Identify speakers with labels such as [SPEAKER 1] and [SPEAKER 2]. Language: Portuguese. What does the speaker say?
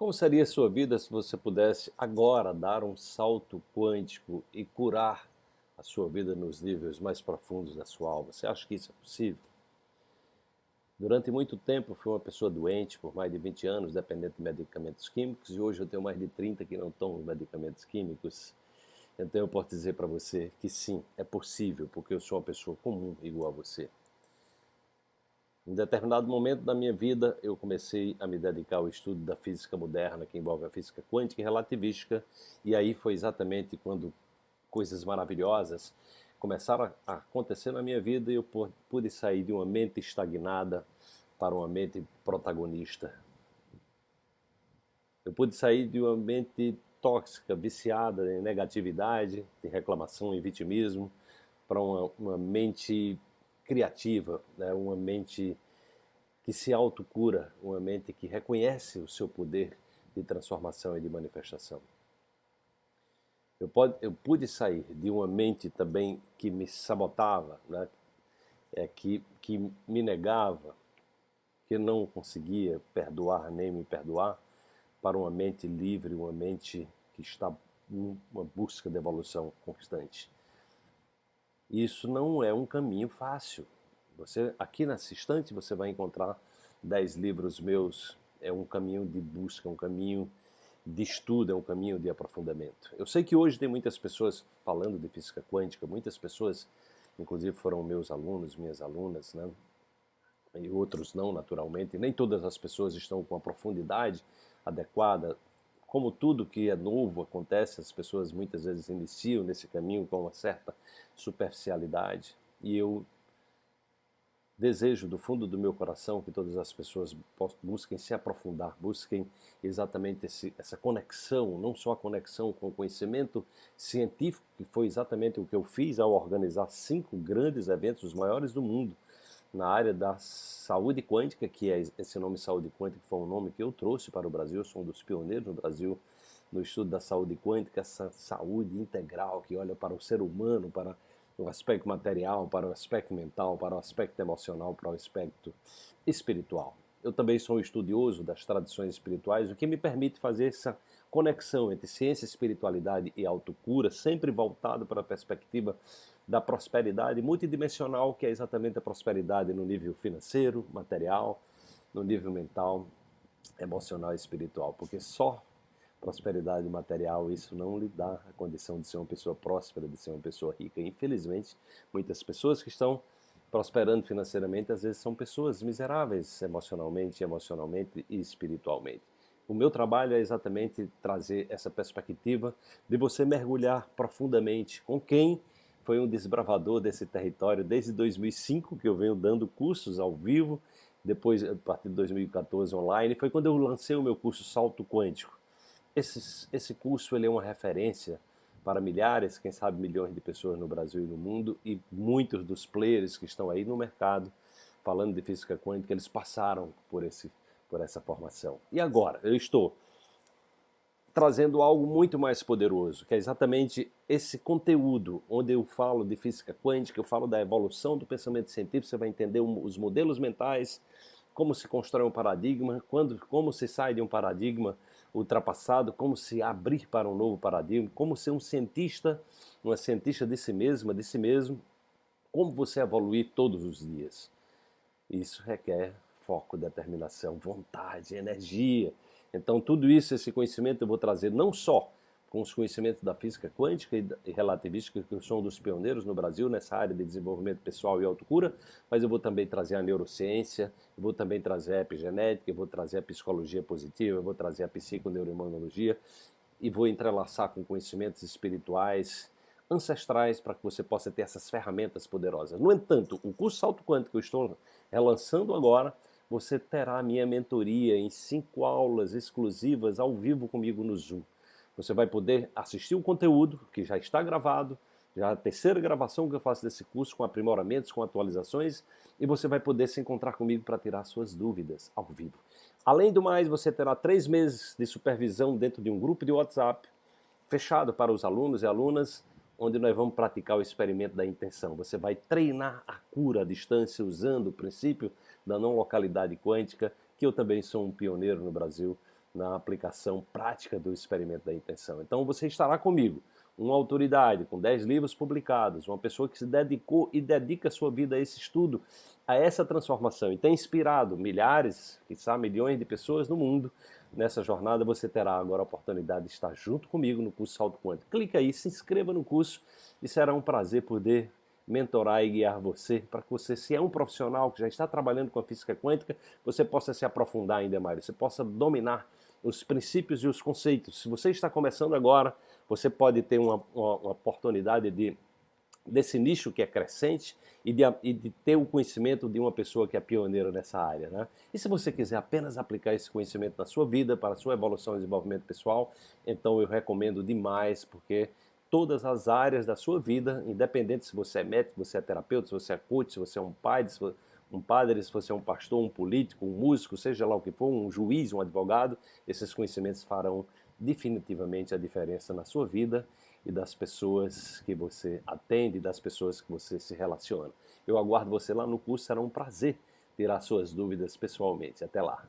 [SPEAKER 1] Como seria sua vida se você pudesse agora dar um salto quântico e curar a sua vida nos níveis mais profundos da sua alma? Você acha que isso é possível? Durante muito tempo fui uma pessoa doente, por mais de 20 anos, dependente de medicamentos químicos, e hoje eu tenho mais de 30 que não tomam medicamentos químicos. Então eu posso dizer para você que sim, é possível, porque eu sou uma pessoa comum igual a você. Em determinado momento da minha vida, eu comecei a me dedicar ao estudo da física moderna, que envolve a física quântica e relativística, e aí foi exatamente quando coisas maravilhosas começaram a acontecer na minha vida e eu pude sair de uma mente estagnada para uma mente protagonista. Eu pude sair de uma mente tóxica, viciada em negatividade, em reclamação e vitimismo, para uma, uma mente criativa, né? uma mente que se autocura, uma mente que reconhece o seu poder de transformação e de manifestação. Eu, pode, eu pude sair de uma mente também que me sabotava, né? é, que, que me negava, que não conseguia perdoar nem me perdoar, para uma mente livre, uma mente que está em uma busca de evolução constante. Isso não é um caminho fácil. Você aqui nesse instante você vai encontrar dez livros meus. É um caminho de busca, um caminho de estudo, é um caminho de aprofundamento. Eu sei que hoje tem muitas pessoas falando de física quântica, muitas pessoas, inclusive foram meus alunos, minhas alunas, né? e outros não, naturalmente. Nem todas as pessoas estão com a profundidade adequada como tudo que é novo acontece, as pessoas muitas vezes iniciam nesse caminho com uma certa superficialidade. E eu desejo do fundo do meu coração que todas as pessoas busquem se aprofundar, busquem exatamente esse, essa conexão, não só a conexão com o conhecimento científico, que foi exatamente o que eu fiz ao organizar cinco grandes eventos, os maiores do mundo, na área da saúde quântica, que é esse nome saúde quântica foi um nome que eu trouxe para o Brasil, eu sou um dos pioneiros no Brasil no estudo da saúde quântica, essa saúde integral que olha para o ser humano, para o aspecto material, para o aspecto mental, para o aspecto emocional, para o aspecto espiritual. Eu também sou um estudioso das tradições espirituais, o que me permite fazer essa conexão entre ciência, espiritualidade e autocura, sempre voltado para a perspectiva da prosperidade multidimensional, que é exatamente a prosperidade no nível financeiro, material, no nível mental, emocional e espiritual, porque só prosperidade material, isso não lhe dá a condição de ser uma pessoa próspera, de ser uma pessoa rica. Infelizmente, muitas pessoas que estão prosperando financeiramente, às vezes são pessoas miseráveis emocionalmente, emocionalmente e espiritualmente. O meu trabalho é exatamente trazer essa perspectiva de você mergulhar profundamente com quem foi um desbravador desse território desde 2005, que eu venho dando cursos ao vivo, depois, a partir de 2014, online, foi quando eu lancei o meu curso Salto Quântico. Esse, esse curso ele é uma referência para milhares, quem sabe milhões de pessoas no Brasil e no mundo, e muitos dos players que estão aí no mercado falando de física quântica, eles passaram por, esse, por essa formação. E agora, eu estou trazendo algo muito mais poderoso, que é exatamente esse conteúdo, onde eu falo de física quântica, eu falo da evolução do pensamento científico, você vai entender os modelos mentais, como se constrói um paradigma, quando, como se sai de um paradigma ultrapassado, como se abrir para um novo paradigma, como ser um cientista, uma cientista de si mesma, de si mesmo, como você evoluir todos os dias. Isso requer foco, determinação, vontade, energia, então tudo isso, esse conhecimento eu vou trazer não só com os conhecimentos da física quântica e relativística, que sou um dos pioneiros no Brasil nessa área de desenvolvimento pessoal e autocura, mas eu vou também trazer a neurociência, eu vou também trazer a epigenética, vou trazer a psicologia positiva, vou trazer a psiconeuroimunologia e vou entrelaçar com conhecimentos espirituais, ancestrais, para que você possa ter essas ferramentas poderosas. No entanto, o curso Salto Quântico que eu estou relançando agora, você terá minha mentoria em cinco aulas exclusivas ao vivo comigo no Zoom. Você vai poder assistir o conteúdo que já está gravado, já a terceira gravação que eu faço desse curso com aprimoramentos, com atualizações, e você vai poder se encontrar comigo para tirar suas dúvidas ao vivo. Além do mais, você terá três meses de supervisão dentro de um grupo de WhatsApp, fechado para os alunos e alunas, onde nós vamos praticar o experimento da intenção. Você vai treinar a cura à distância usando o princípio da não localidade quântica, que eu também sou um pioneiro no Brasil na aplicação prática do experimento da intenção. Então você estará comigo, uma autoridade com 10 livros publicados, uma pessoa que se dedicou e dedica sua vida a esse estudo, a essa transformação e tem inspirado milhares, quizá milhões de pessoas no mundo. Nessa jornada você terá agora a oportunidade de estar junto comigo no curso Salto Quântico. Clica aí, se inscreva no curso e será um prazer poder mentorar e guiar você para que você, se é um profissional que já está trabalhando com a física quântica, você possa se aprofundar ainda mais, você possa dominar os princípios e os conceitos. Se você está começando agora, você pode ter uma, uma, uma oportunidade de desse nicho que é crescente e de, e de, ter o conhecimento de uma pessoa que é pioneira nessa área. Né? E se você quiser apenas aplicar esse conhecimento na sua vida, para a sua evolução e desenvolvimento pessoal, então eu recomendo demais, porque todas as áreas da sua vida, independente se você é médico, se você é terapeuta, se você é coach, se você é um pai, se você um padre, se você é um pastor, um político, um músico, seja lá o que for, um juiz, um advogado, esses conhecimentos farão definitivamente a diferença na sua vida e das pessoas que você atende, das pessoas que você se relaciona. Eu aguardo você lá no curso, será um prazer tirar suas dúvidas pessoalmente. Até lá!